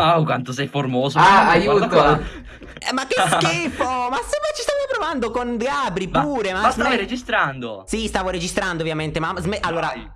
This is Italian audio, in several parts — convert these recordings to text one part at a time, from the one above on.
Wow, quanto sei formoso. Ah, Guarda aiuto. qua. Eh, ma che schifo! ma se ma ci stavi provando con Gabri pure, ma, ma stavi registrando. Sì, stavo registrando ovviamente, ma allora Vai.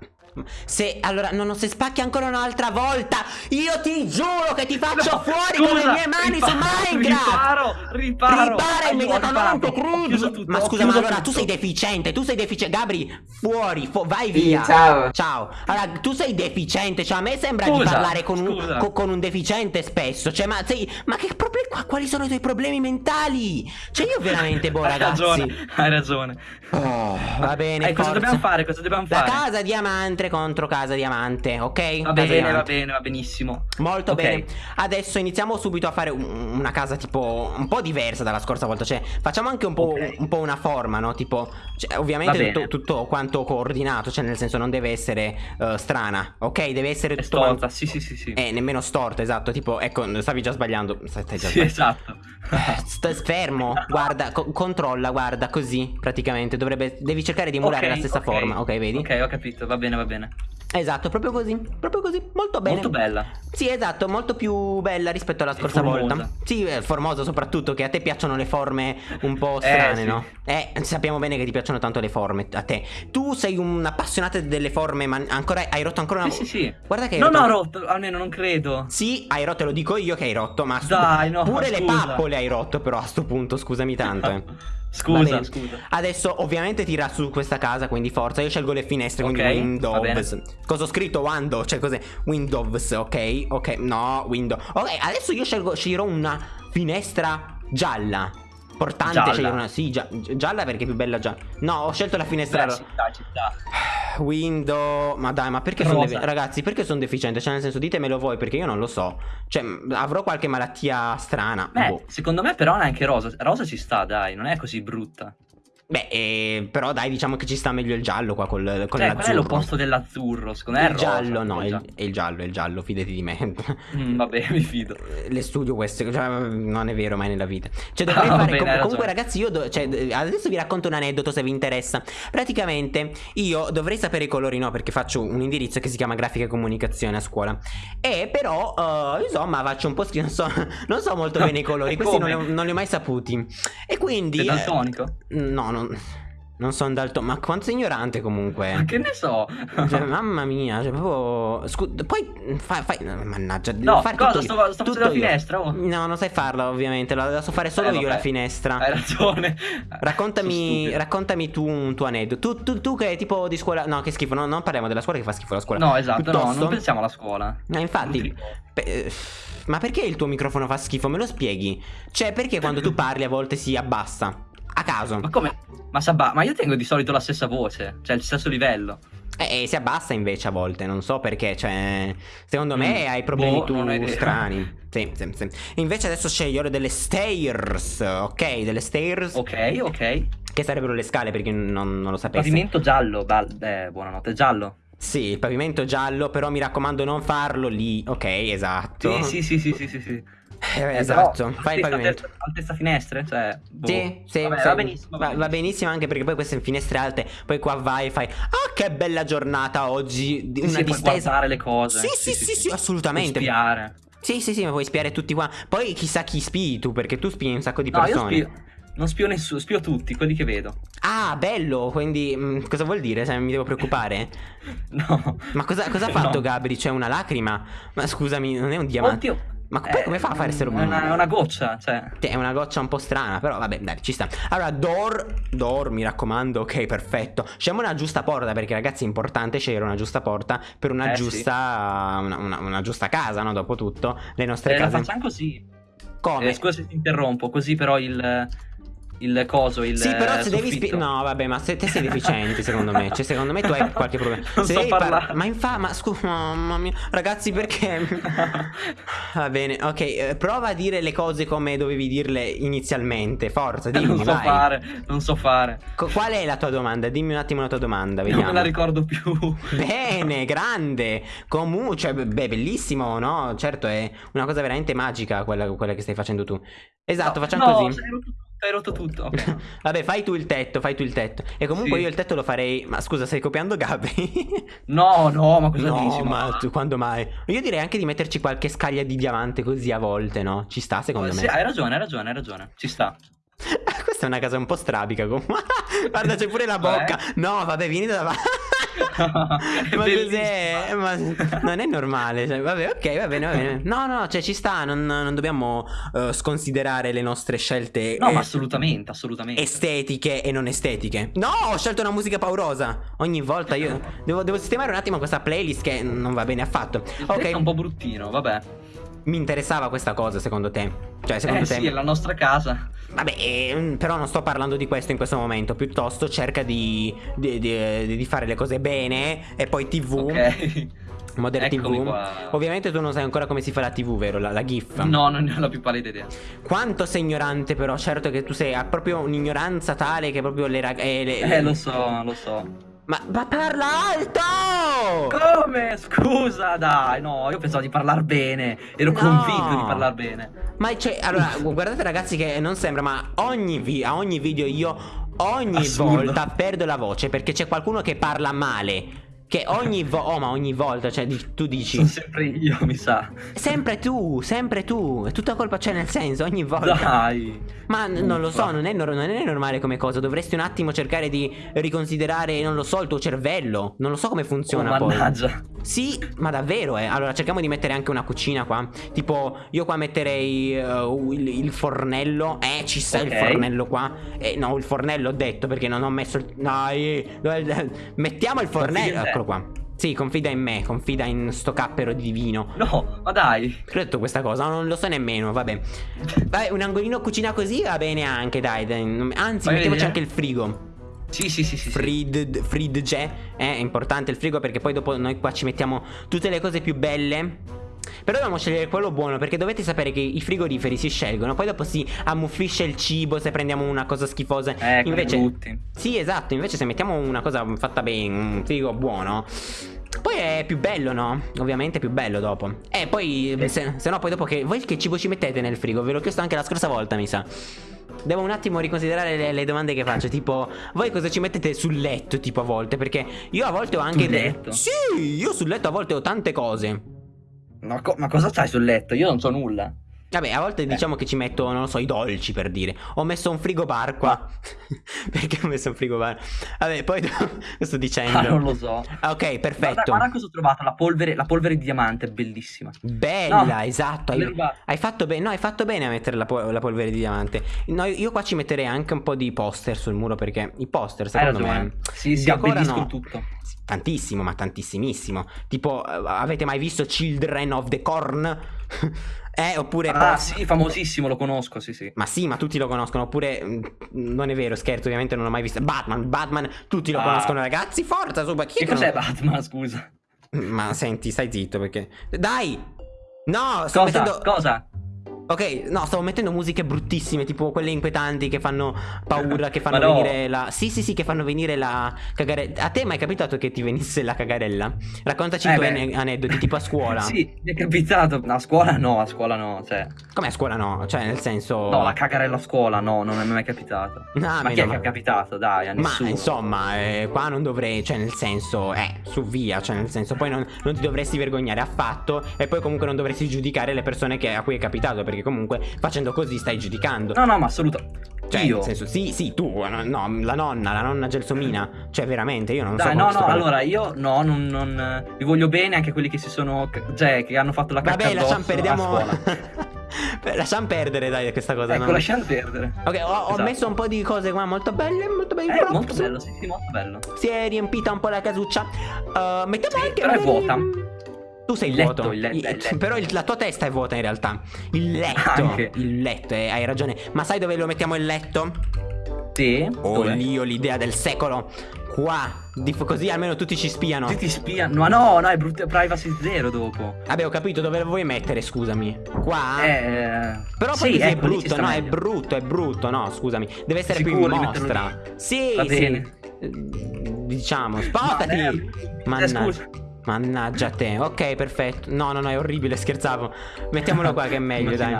Se allora no, no, se spacchi ancora un'altra volta, io ti giuro che ti faccio No, fuori con le scusa, mie mani riparo, su Minecraft. Riparo, riparo. Ripara immediatamente, tutto, Ma scusa, ma allora tu tutto. sei deficiente, tu sei deficiente. Gabri, fuori, fu- vai Sì, via. ciao. Ciao. Allora, tu sei deficiente, cioè a me sembra di Scusa, parlare con un, scusa. co- con un deficiente spesso. Cioè, ma sei. Ma che problemi. qua- Quali sono i tuoi problemi mentali? Cioè, io veramente, boh, Hai ragazzi. ragione, hai ragione. Oh, va bene. Eh, cosa dobbiamo fare? Cosa dobbiamo La fare? casa diamante contro casa diamante, ok? Va bene, va diamante. bene, va benissimo. Molto Ok. bene. Adesso iniziamo subito a fare un- una casa tipo un po' diversa dalla scorsa volta. Cioè, facciamo anche un po', Ok. un po' una forma, no? Tipo, cioè, Va ovviamente tutto, tutto quanto coordinato. Cioè, nel senso, non deve essere eh, strana, ok? Deve essere tutto. storta, sì, sì, sì, sì. Eh, nemmeno storta, esatto. Tipo, ecco, stavi già sbagliando. Stai già Sì, sbagliando. esatto. Eh, Sta fermo, guarda, co- controlla, guarda, così praticamente. Dovrebbe, devi cercare di emulare Ok, la stessa ok. forma, ok? Vedi? Ok, ho capito, va bene, va bene. Esatto, proprio così, proprio così, molto bene. Molto bella. Sì, esatto, molto più bella rispetto alla scorsa volta. Sì, è formosa soprattutto, che a te piacciono le forme un po' Eh, strane, sì. no? Eh, sappiamo bene che ti piacciono tanto le forme, a te. Tu sei un appassionato delle forme, ma ancora hai rotto ancora una Sì, sì, sì. Guarda che hai Non rotto... ho rotto, almeno non credo. Sì, hai rotto, lo dico io che hai rotto, ma Dai, no, pure le scusa. pappole hai rotto però a sto punto, scusami tanto, eh. Scusa, scusa. Adesso ovviamente tira su questa casa, quindi forza. Io scelgo le finestre, quindi Ok, va Windows. Cosa ho scritto? Windows, cioè cos'è? Windows, ok? Ok, no, Windows. Ok, adesso io scelgo, sceglierò una finestra gialla. Portante Gialla. scegliere una. Sì, gia- gialla perché è più bella gialla. No, ho scelto la finestra Beh, ro- ci sta, ci sta. Windows. Ma dai, ma perché sono Ragazzi, perché sono deficiente? Cioè, nel senso, ditemelo voi, perché io non lo so. Cioè, avrò qualche malattia strana. Beh, Boh. secondo me però neanche rosa. Rosa ci sta, dai, non è così brutta. Beh, eh, però dai, diciamo che ci sta meglio il giallo qua col, con Cioè, qual è l'azzurro. l'opposto dell'azzurro? Secondo me è il giallo, no, rosa. il- è il giallo, è il giallo, fidati di me. Mm, vabbè, mi fido. Le studio queste, cioè, non è vero mai nella vita. Cioè, dovrei Ah, fare. bene, com- comunque, ragazzi, io. do- cioè, adesso vi racconto un aneddoto se vi interessa. Praticamente, io dovrei sapere i colori, no? Perché faccio un indirizzo che si chiama grafica e comunicazione a scuola. E però, eh, insomma, faccio un po' schifo. Non so, non so molto bene i colori. Questi non come? li, ho, non li ho mai saputi. E quindi. Sei eh, daltonico? no, non. Non sono dalto. Ma quanto ignorante comunque. Ma che ne so? Cioè, mamma mia, cioè, proprio. Scu- poi fai, fai. Mannaggia, devo No, fare cosa? tutto Sto- io. sto facendo la finestra, oh. No, non sai farla, ovviamente. La la so fare solo Eh, io vabbè. la finestra. Hai ragione. Raccontami, raccontami tu un tuo aneddoto. Tu, tu, tu che tipo di scuola. No, che schifo. no, non parliamo della scuola che fa schifo la scuola. No, esatto, no, Piuttosto- non pensiamo alla scuola. No, infatti. pe- ma perché il tuo microfono fa schifo? Me lo spieghi? Cioè, perché quando tu parli a volte si abbassa? A caso. Ma come? Ma Sabà, ma io tengo di solito la stessa voce, cioè il stesso livello. Eh, eh, si abbassa invece a volte, non so perché, cioè, secondo me Mm, hai problemi boh, tu strani. Sì, sì, sì. Invece adesso scegliere delle stairs, ok? Delle stairs, Ok, ok. che sarebbero le scale per chi non, non lo sapesse. Pavimento giallo, eh, buonanotte, giallo. Sì, il pavimento giallo, però mi raccomando non farlo lì, ok? Esatto. Sì, sì, sì, sì, sì, sì, sì. Eh, Eh, esatto, però, fai il pavimento. Altezza, finestre, cioè... boh. Sì, sì, Vabbè, sì. va benissimo. Va, va benissimo anche perché poi queste finestre alte, poi qua vai e fai Ah, che bella giornata oggi! Sì, Una sì, puoi distesa. guardare le cose. Sì, sì, sì, sì, assolutamente. Puoi Spiare. Sì, sì, sì, ma puoi spiare tutti qua. Poi chissà chi spii tu, perché tu spii un sacco di No, io persone. spio... Non spio nessuno, spio tutti, quelli che vedo. Ah, bello, quindi mm, cosa vuol dire? Se mi devo preoccupare? No. Ma cosa, cosa ha fatto No. Gabri? C'è una lacrima? Ma scusami, non è un diamante. Oddio. Ma poi Eh, come fa a fare essere È una, è una goccia, cioè... Sì, È una goccia un po' strana, però vabbè, dai, ci sta. Allora, door, door, mi raccomando, ok, perfetto. Scegliamo una giusta porta, perché ragazzi è importante scegliere una giusta porta per una Eh, sì. giusta, una, una- una giusta casa, no? Dopo tutto, le nostre Eh, la case. facciamo così. Come? Eh, scusa se ti interrompo, così però il... Il coso, il Sì, però se devi spie- No, vabbè, ma se te sei deficiente, secondo me. Cioè, secondo me tu hai qualche problema. Non se so par-. Ma infatti, ma scusa, mamma mia. Ragazzi, perché. Va bene, ok. eh, prova a dire le cose come dovevi dirle inizialmente. Forza, dimmi, non so vai. fare, non so fare. Co- qual è la tua domanda? Dimmi un attimo la tua domanda, Non vediamo. me la ricordo più. Bene, grande. Comunque, cioè, beh, bellissimo, no? Certo, è una cosa veramente magica quella, quella che stai facendo tu. Esatto, No, facciamo no, così. ero tutto, hai rotto tutto. ok. Vabbè, fai tu il tetto, fai tu il tetto. E comunque Sì. io il tetto lo farei. Ma scusa, stai copiando Gabri? No, no, ma cosa no, dici? ma tu, quando mai? Io direi anche di metterci qualche scaglia di diamante così a volte, no? Ci sta, secondo Sì, me. hai ragione, hai ragione, hai ragione. Ci sta. Questa è una casa un po' strabica. Guarda, c'è pure la bocca. No, vabbè, vieni da Ma cos'è? bellissima. Ma non è normale. cioè, vabbè, ok, va bene, va bene. No, no, cioè ci sta. Non, non dobbiamo eh, sconsiderare le nostre scelte No, eh, ma assolutamente, assolutamente. estetiche e non estetiche. No, ho scelto una musica paurosa. Ogni volta io devo, devo sistemare un attimo questa playlist che non va bene affatto. Il tetto è un Ok, po' bruttino, vabbè. Mi interessava questa cosa secondo te? Cioè, secondo Eh te? sì, è la nostra casa. Vabbè, ehm, però non sto parlando di questo in questo momento. Piuttosto cerca di, di- di- di fare le cose bene. E poi TV, Ok. Modern Eccomi TV. qua. Ovviamente tu non sai ancora come si fa la TV, vero? La, la GIF. No, non ne ho la più pallida idea. Quanto sei ignorante, però. Certo che tu sei. Ha proprio un'ignoranza tale che proprio le ragazze. Eh, lo so, lo so. Ma, ma parla alto! Come? Scusa, dai, no, io pensavo di parlare bene. Ero No. convinto di parlare bene. Ma c'è. Allora, guardate, ragazzi, che non sembra, ma ogni vi- a ogni video io. Ogni Assurdo. volta perdo la voce perché c'è qualcuno che parla male. Che ogni volta. Oh, ma ogni volta, cioè, di- tu dici. Sono sempre io, mi sa. Sempre tu, sempre tu. È tutta colpa, cioè, nel senso, ogni volta. Dai. Ma n- non lo so, non è, nor- non è normale come cosa. Dovresti un attimo cercare di riconsiderare, non lo so, il tuo cervello. Non lo so come Oh, funziona poi. mannaggia. Sì, ma davvero, eh. Allora, cerchiamo di mettere anche una cucina qua. Tipo, io qua metterei eh, il, il fornello. Eh, ci sta il Ok. fornello qua. Eh, no, il fornello ho detto perché non ho messo il. Dai, mettiamo il fornello. te. Eccolo qua. Sì, confida in me, confida in sto cappero divino. No, ma dai. Che ho detto questa cosa? Non lo so nemmeno, vabbè. Vai, un angolino cucina così va bene anche, dai. dai. Anzi, Vai, mettiamoci vedi, eh? anche il frigo. Sì, sì, sì, sì. Frid, fridge è importante il frigo perché poi dopo noi qua ci mettiamo tutte le cose più belle. Però dobbiamo scegliere quello buono perché dovete sapere che i frigoriferi si scelgono, poi dopo si ammuffisce il cibo se prendiamo una cosa schifosa. Eh, invece brutti. Sì, esatto, invece se mettiamo una cosa fatta bene, un frigo buono, poi è più bello, no? Ovviamente è più bello dopo. E poi se, se no poi dopo che voi che cibo ci mettete nel frigo? Ve l'ho chiesto anche la scorsa volta, mi sa. Devo un attimo riconsiderare le, le domande che faccio. Tipo, voi cosa ci mettete sul letto? Tipo, a volte? Perché io a volte ho anche. Sul letto? Sì, io sul letto a volte ho tante cose. Ma, co- ma cosa c'hai sul letto? Io non so nulla. Vabbè, a volte diciamo che ci metto, non lo so, i dolci per dire. Ho messo un frigo bar qua. Perché ho messo un frigo bar? Vabbè, poi sto dicendo? Ah, non lo so. Ok, Guarda, perfetto. guarda cosa ho trovato, la polvere, la polvere di diamante, bellissima. Bella, No, esatto. Hai, hai fatto bene. No, hai fatto bene a mettere la, po- la polvere di diamante. No, io qua ci metterei anche un po' di poster sul muro perché i poster, secondo me. Sì, sì, abbelliscono tutto. Tantissimo, ma tantissimissimo. Tipo, eh, avete mai visto Children of the Corn? eh, oppure. Ah, post- sì, famosissimo, lo conosco, sì, sì. Ma sì, ma tutti lo conoscono. Oppure. mm, Non è vero, scherzo, ovviamente non l'ho mai visto. Batman, Batman, tutti lo Ah. conoscono, ragazzi. Forza, su, chi che cos'è non- Batman, scusa? Ma senti, stai zitto perché. Dai! No, sto Cosa? mettendo. Cosa? Ok, no, stavo mettendo musiche bruttissime, tipo quelle inquietanti che fanno paura, che fanno Ma no. venire la. Sì, sì, sì, che fanno venire la cagarella. A te è mai capitato che ti venisse la cagarella? Raccontaci Eh, i tuoi aneddoti, tipo a scuola. Sì, mi è capitato. A scuola no, a scuola no, cioè. Come a scuola no? Cioè, nel senso. No, la cagarella a scuola no, non è mai capitato. Ah, ma chi è che è capitato? Dai, a Ma nessuno. insomma, eh, qua non dovrei, cioè nel senso, eh, su via, cioè nel senso, poi non, non ti dovresti vergognare affatto e poi comunque non dovresti giudicare le persone che- a cui è capitato, perché comunque facendo così stai giudicando. No, no, ma assolutamente. Cioè, Io. nel senso, sì, sì, tu, no, no, la nonna, la nonna Gelsomina, cioè veramente, io non so Dai, come no, no, allora io no, non, non vi voglio bene anche quelli che si sono cioè che hanno fatto la cacca Vabbè, lasciamo, perdiamo... lasciamo perdere, dai, questa cosa. Ecco, no? lasciamo perdere. Ok, ho, ho Esatto. messo un po' di cose qua molto belle, molto belle. Eh, molto bello, sì, sì, molto bello. Si è riempita un po' la casuccia. Uh, mettiamo Sì, anche. però è vuota. Tu sei Il letto, vuoto. il letto, il letto. Però il- la tua testa è vuota in realtà. Il letto. Anche. Il letto, eh, hai ragione. Ma sai dove lo mettiamo il letto? Sì? Oh, Dove? lì ho l'idea del secolo. Qua. Così almeno tutti ci spiano. Sì, ti spiano. Ma no, no, è brutta privacy zero dopo. Vabbè, ho capito dove lo vuoi mettere, scusami. Qua? Eh. Però poi sì, è ecco, ci brutto, no, è meglio. brutto, è brutto, no, scusami. Deve essere più Sicuro in di metterlo mostra. Sì, Va sì. bene. Eh, Diciamo, spostati. eh, Mannaggia. Mannaggia te. Ok, perfetto. No, no, no, è orribile, scherzavo. Mettiamolo qua che è meglio, dai.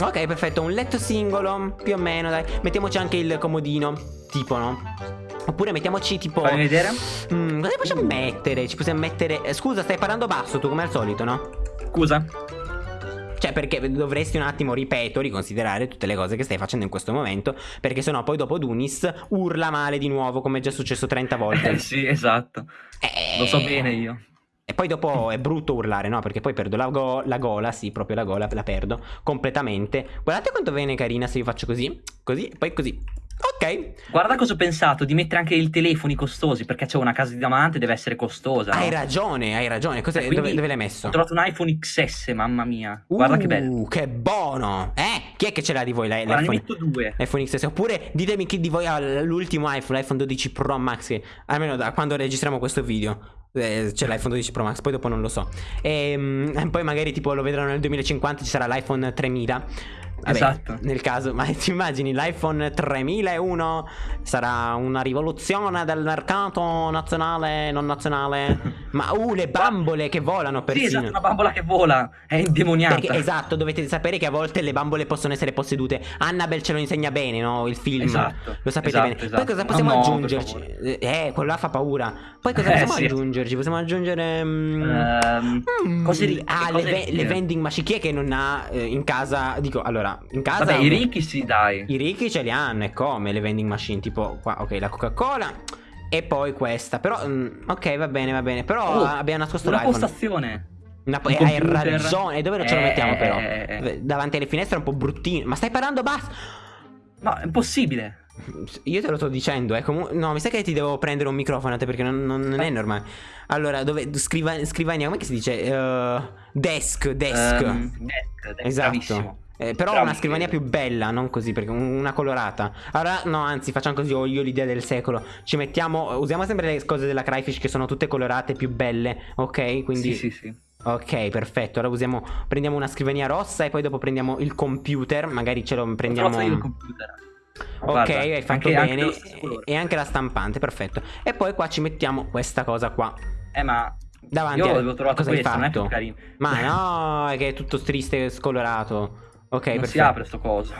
Ok, perfetto, un letto singolo, più o meno, dai. Mettiamoci anche il comodino, tipo, no? Oppure mettiamoci tipo... Fammi vedere. Mm, cosa possiamo mettere? Ci possiamo mettere... eh, Scusa, stai parlando basso tu, come al solito, no? Scusa. Cioè, perché dovresti un attimo, ripeto, riconsiderare tutte le cose che stai facendo in questo momento. Perché sennò poi dopo Dunis urla male di nuovo, come è già successo 30 volte. Eh sì, esatto. Eh, Lo so bene io. E poi dopo è brutto urlare, no? Perché poi perdo la, go- la gola, sì, proprio la gola, la perdo completamente. Guardate quanto viene carina se io faccio così, così, poi così. Ok, Guarda cosa ho pensato di mettere anche i telefoni costosi perché c'è una casa di diamante deve essere costosa. hai no? ragione, hai ragione. Cos'è- dove, dove l'hai messo? Ho trovato un iPhone XS, mamma mia. Guarda che bello. Uh, che buono. Eh, chi è che ce l'ha di voi Guarda, ne l'iPhone? metto due. iPhone XS oppure ditemi chi di voi ha l'ultimo iPhone, l'iPhone 12 Pro Max, che almeno da quando registriamo questo video eh, c'è l'iPhone 12 Pro Max, poi dopo non lo so. E poi magari tipo lo vedranno nel 2050 ci sarà l'iPhone 3000. Vabbè, Esatto. Nel caso, ma ti immagini l'iPhone 3001 sarà una rivoluzione del mercato nazionale, non nazionale? ma uh, le bambole che volano Sì, persino. esatto, una bambola che vola. È indemoniata. Perché esatto, dovete sapere che a volte le bambole possono essere possedute. Annabelle ce lo insegna bene, no? Il film. Esatto, Lo sapete esatto, bene. esatto. Poi cosa possiamo no, per aggiungerci? Eh, quello là fa paura. Poi cosa Eh, possiamo sì. aggiungerci? Possiamo aggiungere. Ehm, mm, cose Ah, cose le, le vending machine. Chi è che non ha eh, in casa? Dico, allora, in casa. Vabbè, i ricchi sì, dai. I ricchi ce li hanno, e come le vending machine? Tipo, qua, ok, la Coca-Cola. E poi questa. Però, mm, ok, va bene, va bene. Però Oh, abbiamo nascosto Una l'iPhone. postazione. Una- Un eh, hai ragione. E dove ce lo Eh, mettiamo, però? eh. Davanti alle finestre è un po' bruttino. Ma stai parlando basso? No, è impossibile. Io te lo sto dicendo, eh. comu- no, mi sa che ti devo prendere un microfono a te perché non, non- non è normale. Allora, dove. Scriva, scrivania, come si dice? Eh, desk, desk. Ehm, desk, desk, esatto. Bravissimo. Eh, però Bravi. una scrivania più bella, non così, perché un- una colorata. Allora, no, anzi, facciamo così, ho io l'idea del secolo. Ci mettiamo, usiamo sempre le cose della Cryfish che sono tutte colorate, più belle, ok? Quindi, Sì, sì, sì. ok, perfetto. Allora usiamo, prendiamo una scrivania rossa e poi dopo prendiamo il computer, magari ce lo Ho prendiamo... il computer. Ok, Guarda, hai fatto anche- anche bene. colore. e anche la stampante, perfetto. E poi qua ci mettiamo questa cosa qua. Eh, ma Davanti io a- avevo trovato cosa hai questo, non è più fatto? Ma no, è che è tutto triste e scolorato. Ok, non perfetto. si apre sto coso.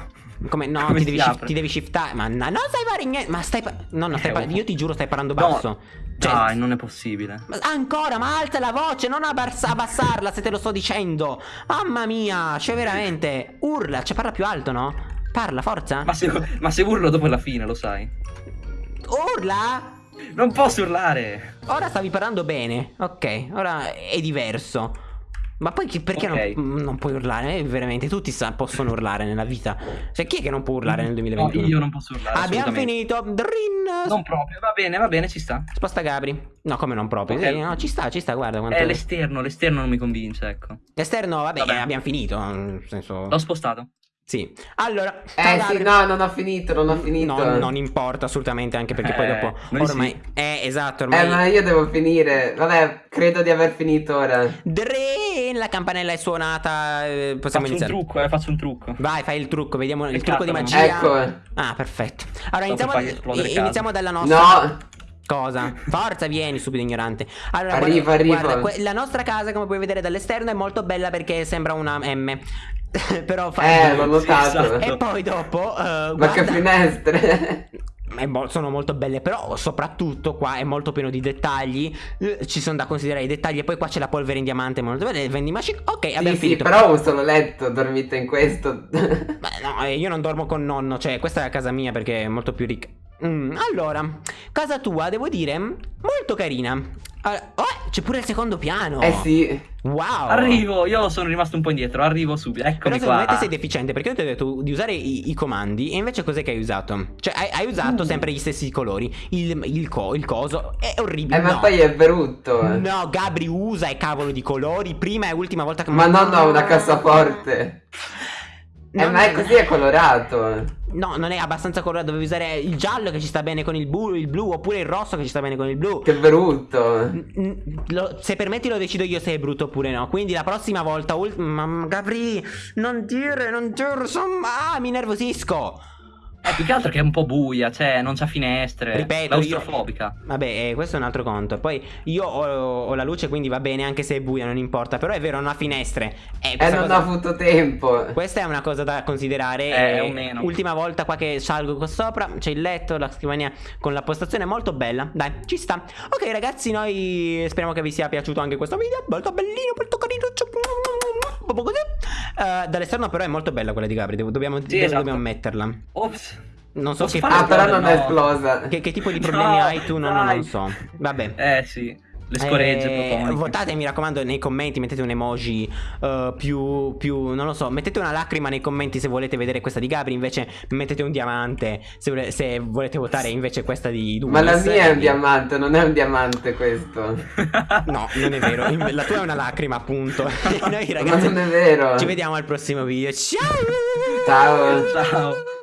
Come no, Come ti, devi shif- apre? ti devi shiftare. Ma no, non stai parlando niente. Ma stai. no, no, stai Eh. Io ti giuro, stai parlando No, basso. Cioè, Dai, non è possibile. ma ancora, ma alza la voce, non abbassa- abbassarla se te lo sto dicendo. Mamma mia, cioè veramente. Urla, cioè parla più alto, no? Parla, forza. Ma se, ma se urlo dopo la fine, lo sai. Urla? Non posso urlare. Ora stavi parlando bene. Ok, ora è diverso. Ma poi chi- perché Ok. non, non puoi urlare? Eh, veramente, tutti sa- possono urlare nella vita. Cioè, chi è che non può urlare nel 2021? No, io non posso urlare. Abbiamo finito. Drin. Non proprio, va bene, va bene, ci sta. Sposta Gabri. No, come non proprio. Ok. Sì, no, ci sta, ci sta, guarda quanto... È l'esterno, l'esterno non mi convince, ecco. L'esterno, vabbè, Vabbè. abbiamo finito. Nel senso... L'ho spostato. Sì. Allora... Eh sì, no, non ho finito, non ho finito. No, non importa assolutamente, anche perché poi Eh, dopo... noi Ormai... sì. Eh, esatto, ormai... Eh, ma io devo finire. Vabbè, credo di aver finito ora. Drin, la campanella è suonata. eh, Possiamo Faccio un iniziare. trucco, eh, faccio un trucco. Vai, fai il trucco, vediamo il Peccato, trucco di magia. Ecco. Ah, perfetto. Allora, iniziamo, iniziamo dalla nostra No, cosa. Forza, vieni, stupido ignorante. Allora, Arriva, guarda, arriva. guarda, la nostra casa, come puoi vedere dall'esterno, è molto bella perché sembra una M. Però fa. eh, l'ho notato. E poi dopo. eh, Ma guarda- che finestre. è mo- sono molto belle, però soprattutto qua è molto pieno di dettagli. eh, ci sono da considerare i dettagli. E poi qua c'è la polvere in diamante. Molto bella. il vending machine. Ok, abbiamo sì, sì, finito. però ho solo letto, dormite in questo. Beh, no, eh, io non dormo con nonno, cioè questa è la casa mia perché è molto più ricca. Mm, allora, casa tua, devo dire, molto carina. Allora, oh, c'è pure il secondo piano. eh sì. Wow. Arrivo, io sono rimasto un po' indietro, arrivo subito. Però Eccomi secondo qua. me te sei deficiente perché io ti ho detto di usare i, i comandi e invece cos'è che hai usato? Cioè hai, hai usato Uh. sempre gli stessi colori, il, il, co- il coso, è orribile. Eh, ma no. poi è brutto. No, Gabri usa i cavolo di colori, prima e ultima volta che... Ma non ho una cassaforte. Eh, Non- ma è così è colorato. No, non è abbastanza colorato, dovevi usare il giallo che ci sta bene con il blu, il blu oppure il rosso che ci sta bene con il blu. Che brutto. Lo- se permetti lo decido io se è brutto oppure no. Quindi la prossima volta. Mamma Gabri, non dire, non dire. Insomma, ah, mi nervosisco. Eh, più che altro che è un po' buia, cioè non c'ha finestre. Ripeto, io- Claustrofobica. Vabbè, eh, questo è un altro conto. Poi io ho, ho la luce, quindi va bene anche se è buia, non importa. Però è vero, non ha finestre. Eh, E questa non cosa- ho avuto tempo. Questa è una cosa da considerare. Eh, eh, o meno. Ultima volta qua che salgo qua sopra, c'è il letto, la scrivania con la postazione molto bella. Dai, ci sta. Ok, ragazzi, noi speriamo che vi sia piaciuto anche questo video. Molto bellino, molto carino. Eh, dall'esterno, però, è molto bella quella di Gabri. Dobbiamo, dove esatto. dobbiamo metterla. Ops. Non so Posso che, Ah, però non è no. esplosa. che, che tipo di problemi No, hai tu. No, non so. Vabbè. Eh sì, le scoregge Eh, votate mi raccomando nei commenti mettete un emoji eh, più, più non lo so mettete una lacrima nei commenti se volete vedere questa di Gabri invece mettete un diamante se, vole- se volete votare invece questa di Dumas Ma la mia è un diamante, non è un diamante questo. no non è vero la tua è una lacrima appunto noi Ma ragazzi non è vero. ci vediamo al prossimo video ciao Ciao. Ciao.